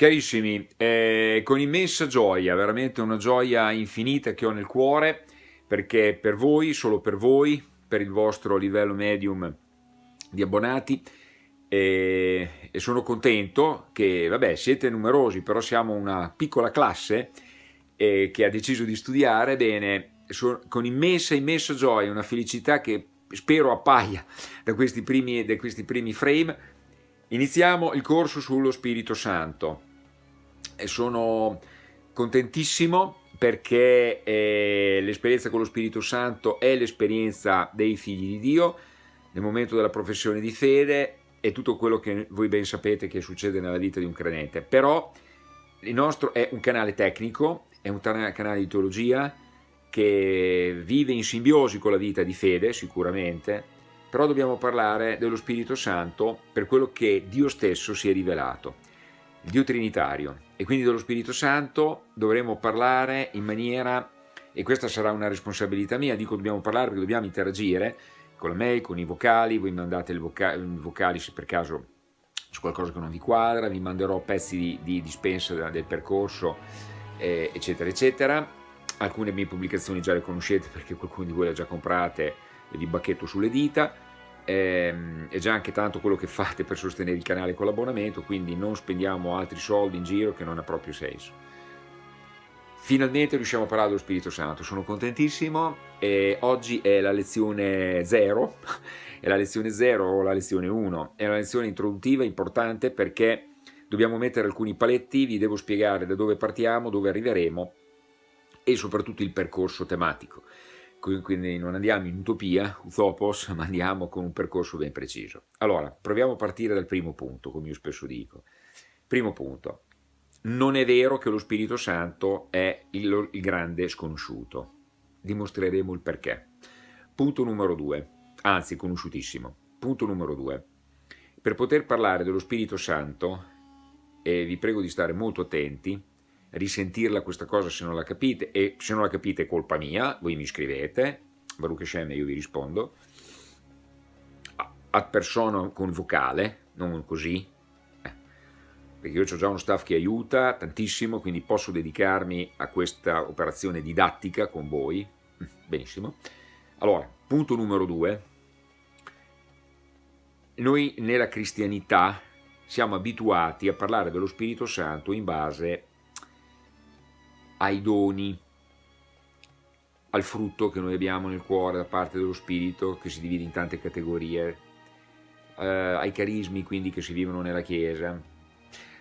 Carissimi, eh, con immensa gioia, veramente una gioia infinita che ho nel cuore, perché per voi, solo per voi, per il vostro livello medium di abbonati, eh, e sono contento che, vabbè, siete numerosi, però siamo una piccola classe eh, che ha deciso di studiare, bene, so, con immensa, immensa gioia, una felicità che spero appaia da questi primi, da questi primi frame, iniziamo il corso sullo Spirito Santo. e sono contentissimo perché eh, l'esperienza con lo Spirito Santo è l'esperienza dei figli di Dio nel momento della professione di fede e tutto quello che voi ben sapete che succede nella vita di un credente. Però il nostro è un canale tecnico, è un canale di teologia che vive in simbiosi con la vita di fede sicuramente, però dobbiamo parlare dello Spirito Santo per quello che Dio stesso si è rivelato, il Dio Trinitario, e quindi dello Spirito Santo dovremo parlare in maniera, e questa sarà una responsabilità mia, dico dobbiamo parlare perché dobbiamo interagire con la mail, con i vocali, voi mandate i vocali, vocali se per caso c'è qualcosa che non vi quadra, vi manderò pezzi di, di dispensa del percorso, eh, eccetera, eccetera. Alcune mie pubblicazioni già le conoscete perché qualcuno di voi le ha già comprate e vi bacchetto sulle dita ehm, è già anche tanto quello che fate per sostenere il canale con l'abbonamento, quindi non spendiamo altri soldi in giro che non ha proprio senso. Finalmente riusciamo a parlare dello Spirito Santo, sono contentissimo. E oggi è la lezione 0, è la lezione 0 o la lezione 1, è una lezione introduttiva importante perché dobbiamo mettere alcuni paletti, vi devo spiegare da dove partiamo, dove arriveremo e soprattutto il percorso tematico quindi non andiamo in utopia, utopos, ma andiamo con un percorso ben preciso. Allora, proviamo a partire dal primo punto, come io spesso dico. Primo punto, non è vero che lo Spirito Santo è il, il grande sconosciuto. Dimostreremo il perché. Punto numero due, anzi conosciutissimo. Punto numero due, per poter parlare dello Spirito Santo, e vi prego di stare molto attenti, risentirla questa cosa se non la capite e se non la capite è colpa mia, voi mi scrivete, Baruch Hashem io vi rispondo, ad persona con vocale, non così, eh, perché io ho già uno staff che aiuta tantissimo, quindi posso dedicarmi a questa operazione didattica con voi, benissimo. Allora, punto numero due, noi nella cristianità siamo abituati a parlare dello Spirito Santo in base ai doni, al frutto che noi abbiamo nel cuore da parte dello Spirito, che si divide in tante categorie, eh, ai carismi quindi che si vivono nella Chiesa.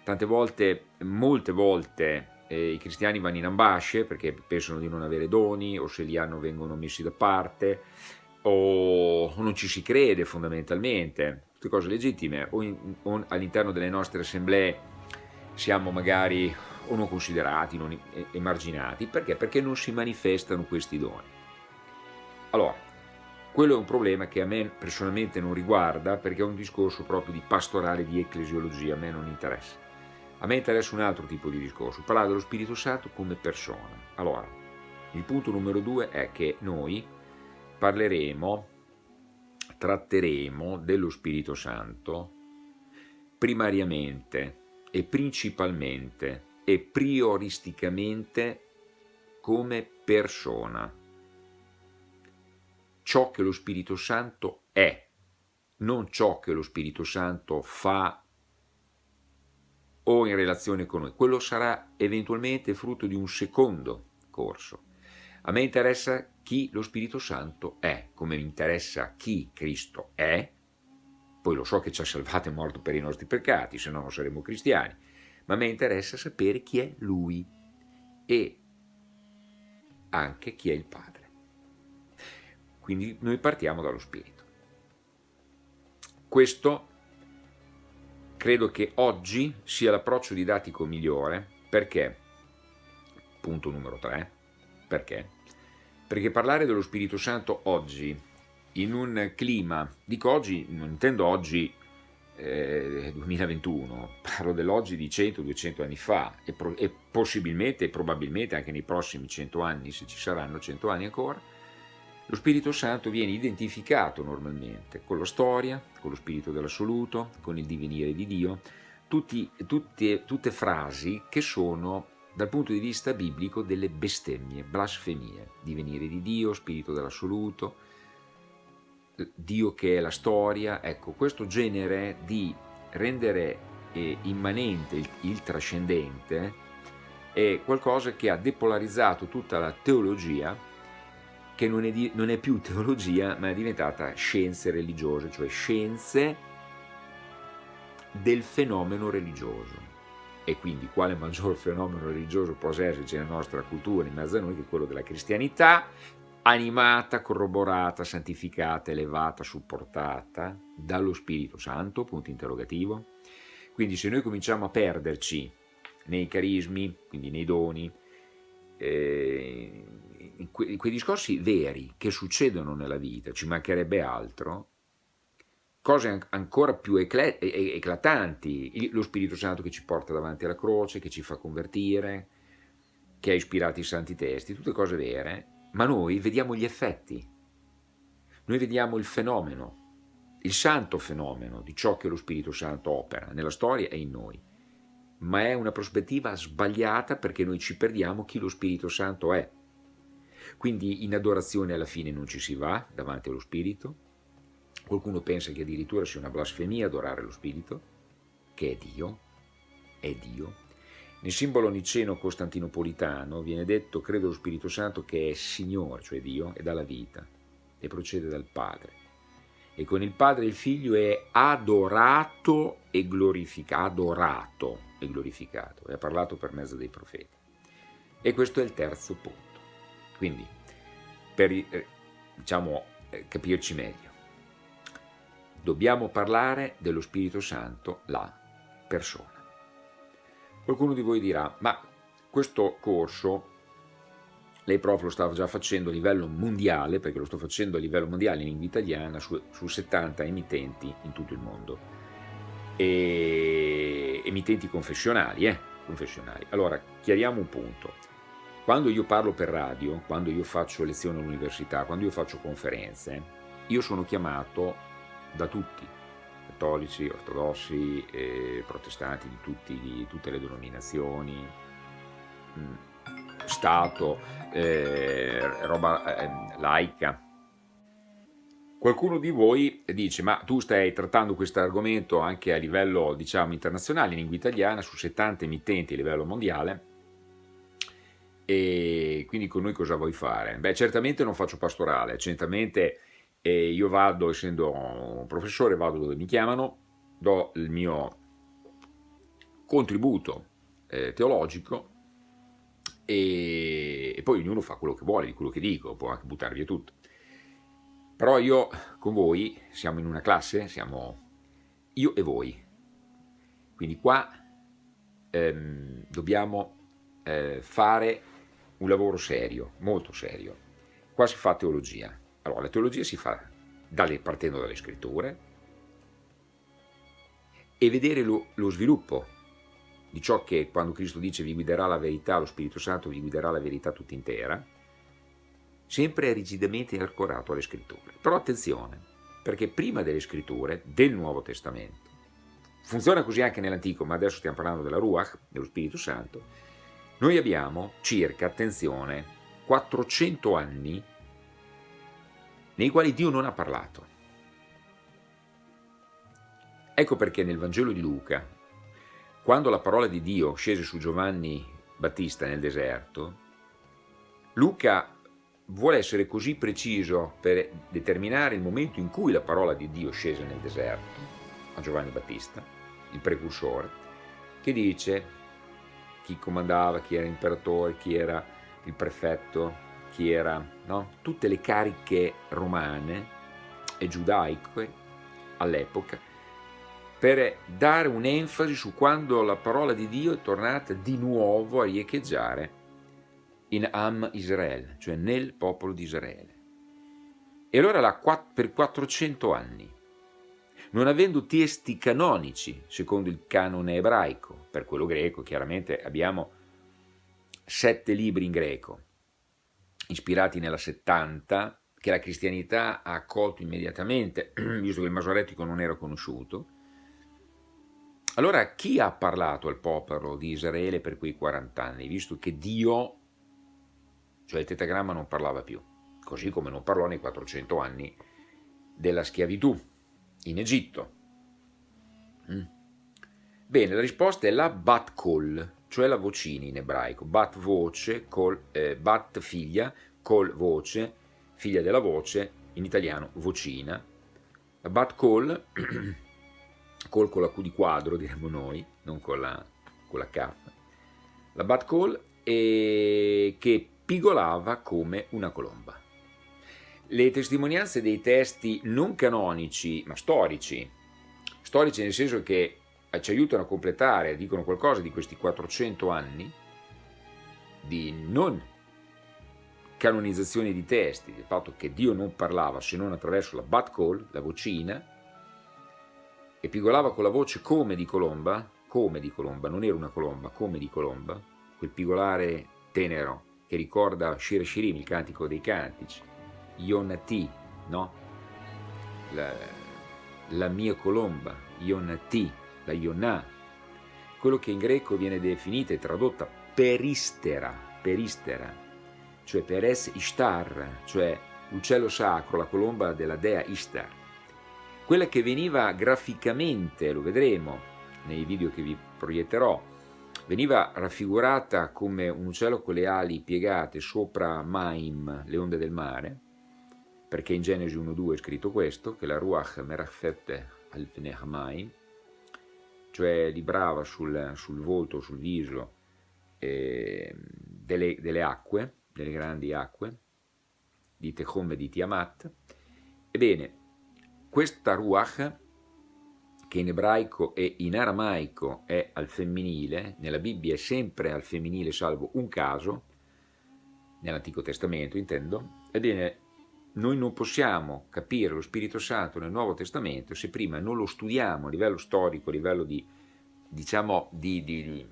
Tante volte, molte volte, eh, i cristiani vanno in ambasce perché pensano di non avere doni o se li hanno vengono messi da parte o non ci si crede fondamentalmente, tutte cose legittime, o, o all'interno delle nostre assemblee siamo magari o non considerati, non emarginati, perché? Perché non si manifestano questi doni. Allora, quello è un problema che a me personalmente non riguarda perché è un discorso proprio di pastorale, di ecclesiologia, a me non interessa. A me interessa un altro tipo di discorso, parlare dello Spirito Santo come persona. Allora, il punto numero due è che noi parleremo, tratteremo dello Spirito Santo primariamente e principalmente e prioristicamente come persona. Ciò che lo Spirito Santo è, non ciò che lo Spirito Santo fa o in relazione con noi. Quello sarà eventualmente frutto di un secondo corso. A me interessa chi lo Spirito Santo è, come mi interessa chi Cristo è, poi lo so che ci ha salvato e morto per i nostri peccati, se no non saremmo cristiani, ma me interessa sapere chi è lui e anche chi è il Padre. Quindi noi partiamo dallo Spirito. Questo credo che oggi sia l'approccio didattico migliore perché, punto numero 3, perché? Perché parlare dello Spirito Santo oggi, in un clima, dico oggi, non intendo oggi eh, 2021, parlo dell'oggi di 100-200 anni fa e, e, possibilmente e probabilmente anche nei prossimi 100 anni, se ci saranno 100 anni ancora, lo Spirito Santo viene identificato normalmente con la storia, con lo Spirito dell'assoluto, con il divenire di Dio, tutti, tutte, tutte frasi che sono dal punto di vista biblico delle bestemmie, blasfemie, divenire di Dio, spirito dell'assoluto, Dio che è la storia, ecco questo genere di rendere eh, immanente il, il trascendente è qualcosa che ha depolarizzato tutta la teologia che non è, di, non è, più teologia ma è diventata scienze religiose, cioè scienze del fenomeno religioso. E quindi quale maggior fenomeno religioso possa esserci nella nostra cultura, in mezzo a noi, che quello della cristianità, animata, corroborata, santificata, elevata, supportata dallo Spirito Santo, punto interrogativo. Quindi se noi cominciamo a perderci nei carismi, quindi nei doni, eh, in, que in quei discorsi veri che succedono nella vita, ci mancherebbe altro, cose ancora più eclatanti, lo Spirito Santo che ci porta davanti alla croce, che ci fa convertire, che ha ispirato i santi testi, tutte cose vere, ma noi vediamo gli effetti, noi vediamo il fenomeno, il santo fenomeno di ciò che lo Spirito Santo opera nella storia e in noi, ma è una prospettiva sbagliata perché noi ci perdiamo chi lo Spirito Santo è. Quindi in adorazione alla fine non ci si va davanti allo Spirito, Qualcuno pensa che addirittura sia una blasfemia adorare lo Spirito, che è Dio, è Dio. Nel simbolo niceno-costantinopolitano viene detto, credo lo Spirito Santo, che è Signore, cioè Dio, e dà la vita, e procede dal Padre. E con il Padre il Figlio è adorato e glorificato, adorato e glorificato, e ha parlato per mezzo dei profeti. E questo è il terzo punto. Quindi, per eh, diciamo, eh, capirci meglio, dobbiamo parlare dello Spirito Santo, la persona. Qualcuno di voi dirà, ma questo corso lei prof lo stava già facendo a livello mondiale, perché lo sto facendo a livello mondiale in lingua italiana su, su 70 emittenti in tutto il mondo, e, emittenti confessionali, eh, confessionali. Allora, chiariamo un punto. Quando io parlo per radio, quando io faccio lezioni all'università, quando io faccio conferenze, io sono chiamato da tutti, cattolici, ortodossi, eh, protestanti di, tutti, di, tutte le denominazioni, mh, mm, Stato, eh, roba eh, laica. Qualcuno di voi dice, ma tu stai trattando questo argomento anche a livello, diciamo, internazionale, in lingua italiana, su 70 emittenti a livello mondiale, e quindi con noi cosa vuoi fare? Beh, certamente non faccio pastorale, certamente e io vado, essendo un professore, vado dove mi chiamano, do il mio contributo eh, teologico e, e, poi ognuno fa quello che vuole di quello che dico, può anche buttare via tutto. Però io con voi siamo in una classe, siamo io e voi, quindi qua ehm, dobbiamo eh, fare un lavoro serio, molto serio. Qua si fa teologia, allora, la teologia si fa dalle, partendo dalle scritture e vedere lo, lo sviluppo di ciò che quando Cristo dice vi guiderà la verità, lo Spirito Santo vi guiderà la verità tutta intera, sempre rigidamente ancorato alle scritture. Però attenzione, perché prima delle scritture del Nuovo Testamento, funziona così anche nell'Antico, ma adesso stiamo parlando della Ruach, dello Spirito Santo, noi abbiamo circa, attenzione, 400 anni nei quali Dio non ha parlato. Ecco perché nel Vangelo di Luca, quando la parola di Dio scese su Giovanni Battista nel deserto, Luca vuole essere così preciso per determinare il momento in cui la parola di Dio scese nel deserto, a Giovanni Battista, il precursore, che dice chi comandava, chi era imperatore, chi era il prefetto, chi era, no? tutte le cariche romane e giudaiche all'epoca, per dare un'enfasi su quando la parola di Dio è tornata di nuovo a riecheggiare in Am Israel, cioè nel popolo di Israele. E allora per 400 anni, non avendo testi canonici, secondo il canone ebraico, per quello greco chiaramente abbiamo sette libri in greco, ispirati nella 70, che la cristianità ha accolto immediatamente, visto che il masoretico non era conosciuto. Allora chi ha parlato al popolo di Israele per quei 40 anni, visto che Dio, cioè il tetagramma, non parlava più, così come non parlò nei 400 anni della schiavitù in Egitto? Mm. Bene, la risposta è la bat kol, cioè la vocina in ebraico, bat voce, col, eh, bat figlia, col voce, figlia della voce, in italiano vocina. La bat call, call con la Q di quadro diremmo noi, non con la, con la K. La bat call è che pigolava come una colomba. Le testimonianze dei testi non canonici, ma storici, storici nel senso che ci aiutano a completare, dicono qualcosa di questi 400 anni di non canonizzazione di testi, del fatto che Dio non parlava se non attraverso la bat call, la vocina, e pigolava con la voce come di colomba, come di colomba, non era una colomba, come di colomba, quel pigolare tenero che ricorda Shir Shirim, il cantico dei cantici, Yonati, no? La, la mia colomba, Yonati, la Yonah, quello che in greco viene definita e tradotta peristera, peristera, cioè Peres Ishtar, cioè l'uccello sacro, la colomba della dea Ishtar. Quella che veniva graficamente, lo vedremo nei video che vi proietterò, veniva raffigurata come un uccello con le ali piegate sopra Maim, le onde del mare, perché in Genesi 1.2 è scritto questo, che la Ruach Merafet al Maim, cioè librava sul, sul volto, sul viso eh, delle, delle, acque, delle grandi acque, di Tehom e di Tiamat. Ebbene, questa Ruach, che in ebraico e in aramaico è al femminile, nella Bibbia è sempre al femminile salvo un caso, nell'Antico Testamento intendo, ebbene noi non possiamo capire lo Spirito Santo nel Nuovo Testamento se prima non lo studiamo a livello storico, a livello di, diciamo, di, di,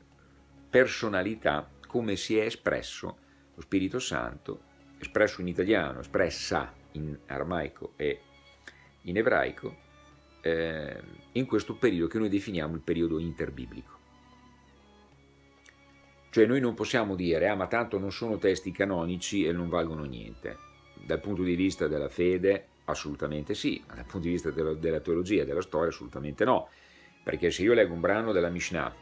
personalità, come si è espresso lo Spirito Santo, espresso in italiano, espressa in aramaico e in ebraico, eh, in questo periodo che noi definiamo il periodo interbiblico. Cioè noi non possiamo dire, ah ma tanto non sono testi canonici e non valgono niente. Dal punto di vista della fede assolutamente sì, ma dal punto di vista della, della teologia della storia assolutamente no, perché se io leggo un brano della Mishnah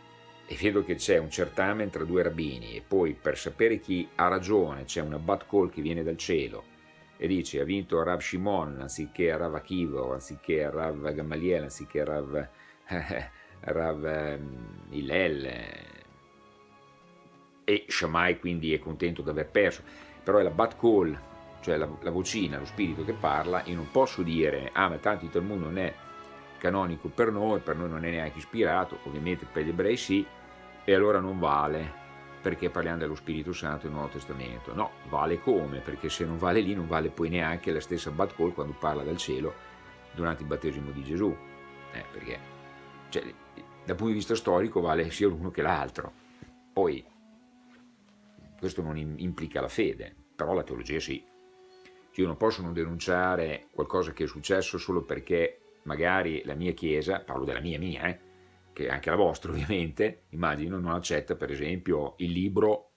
e vedo che c'è un certamen tra due rabbini e poi per sapere chi ha ragione c'è una bat call che viene dal cielo e dice ha vinto Rav Shimon anziché Rav Akiva anziché Rav Gamaliel anziché Rav, Rav ehm, Hillel e Shammai quindi è contento di aver perso. Però è la bat call cioè la, la, vocina, lo spirito che parla, io non posso dire, ah ma tanto il Talmud non è canonico per noi, per noi non è neanche ispirato, ovviamente per gli ebrei sì, e allora non vale, perché parliamo dello Spirito Santo nel Nuovo Testamento. No, vale come? Perché se non vale lì non vale poi neanche la stessa Bad Call quando parla dal cielo durante il battesimo di Gesù, eh, perché cioè, dal punto di vista storico vale sia l'uno che l'altro. Poi questo non implica la fede, però la teologia sì. Io non posso non denunciare qualcosa che è successo solo perché magari la mia chiesa, parlo della mia mia, eh, che è anche la vostra ovviamente, immagino, non accetta per esempio il libro,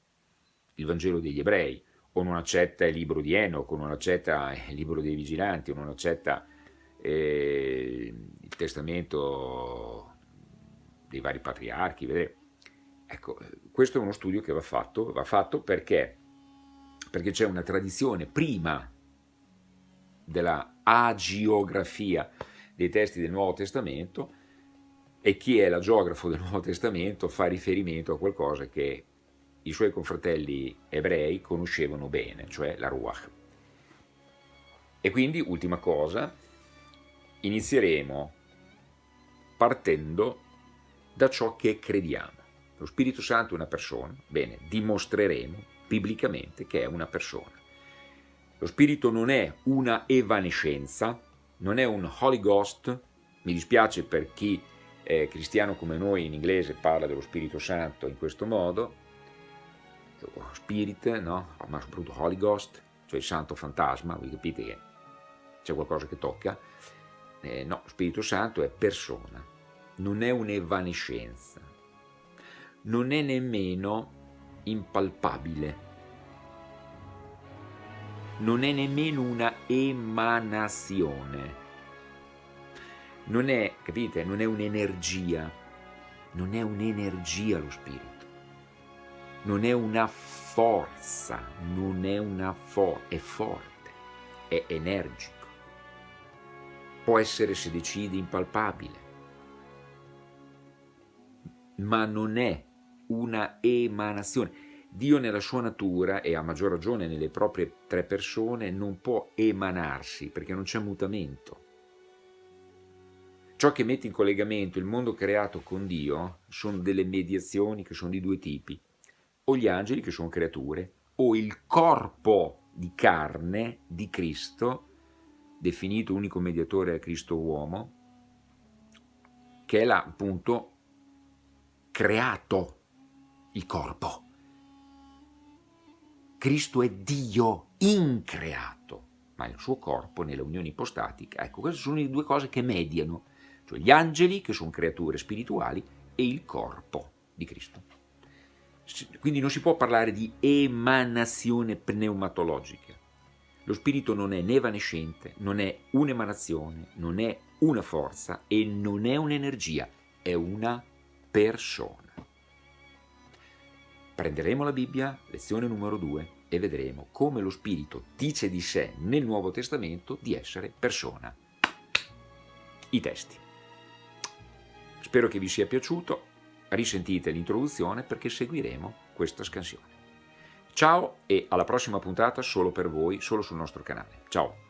il Vangelo degli ebrei, o non accetta il libro di Enoch, o non accetta il libro dei vigilanti, o non accetta eh, il testamento dei vari patriarchi, vedete? Ecco, questo è uno studio che va fatto, va fatto perché, perché c'è una tradizione prima della agiografia dei testi del Nuovo Testamento e chi è la geografo del Nuovo Testamento fa riferimento a qualcosa che i suoi confratelli ebrei conoscevano bene, cioè la Ruach. E quindi, ultima cosa, inizieremo partendo da ciò che crediamo. Lo Spirito Santo è una persona, bene, dimostreremo biblicamente che è una persona. Lo spirito non è una evanescenza, non è un Holy Ghost, mi dispiace per chi è cristiano come noi in inglese parla dello Spirito Santo in questo modo, Spirit, no? ma soprattutto Holy Ghost, cioè il santo fantasma, voi capite che c'è qualcosa che tocca, eh, no, Spirito Santo è persona, non è un'evanescenza, non è nemmeno impalpabile, non è nemmeno una emanazione, non è, capite, non è un'energia, non è un'energia lo spirito, non è una forza, non è una forza, è forte, è energico, può essere se decide impalpabile, ma non è una emanazione. Dio nella sua natura, e a maggior ragione nelle proprie tre persone, non può emanarsi perché non c'è mutamento. Ciò che mette in collegamento il mondo creato con Dio sono delle mediazioni che sono di due tipi, o gli angeli che sono creature, o il corpo di carne di Cristo, definito unico mediatore a Cristo uomo, che è là appunto creato il corpo. Cristo è Dio increato, ma il suo corpo nella unione ipostatica, ecco, queste sono le due cose che mediano, cioè gli angeli, che sono creature spirituali, e il corpo di Cristo. Quindi non si può parlare di emanazione pneumatologica. Lo spirito non è né evanescente, non è un'emanazione, non è una forza e non è un'energia, è una persona. Prenderemo la Bibbia, lezione numero 2, e vedremo come lo Spirito dice di sé nel Nuovo Testamento di essere persona. I testi. Spero che vi sia piaciuto, risentite l'introduzione perché seguiremo questa scansione. Ciao e alla prossima puntata solo per voi, solo sul nostro canale. Ciao!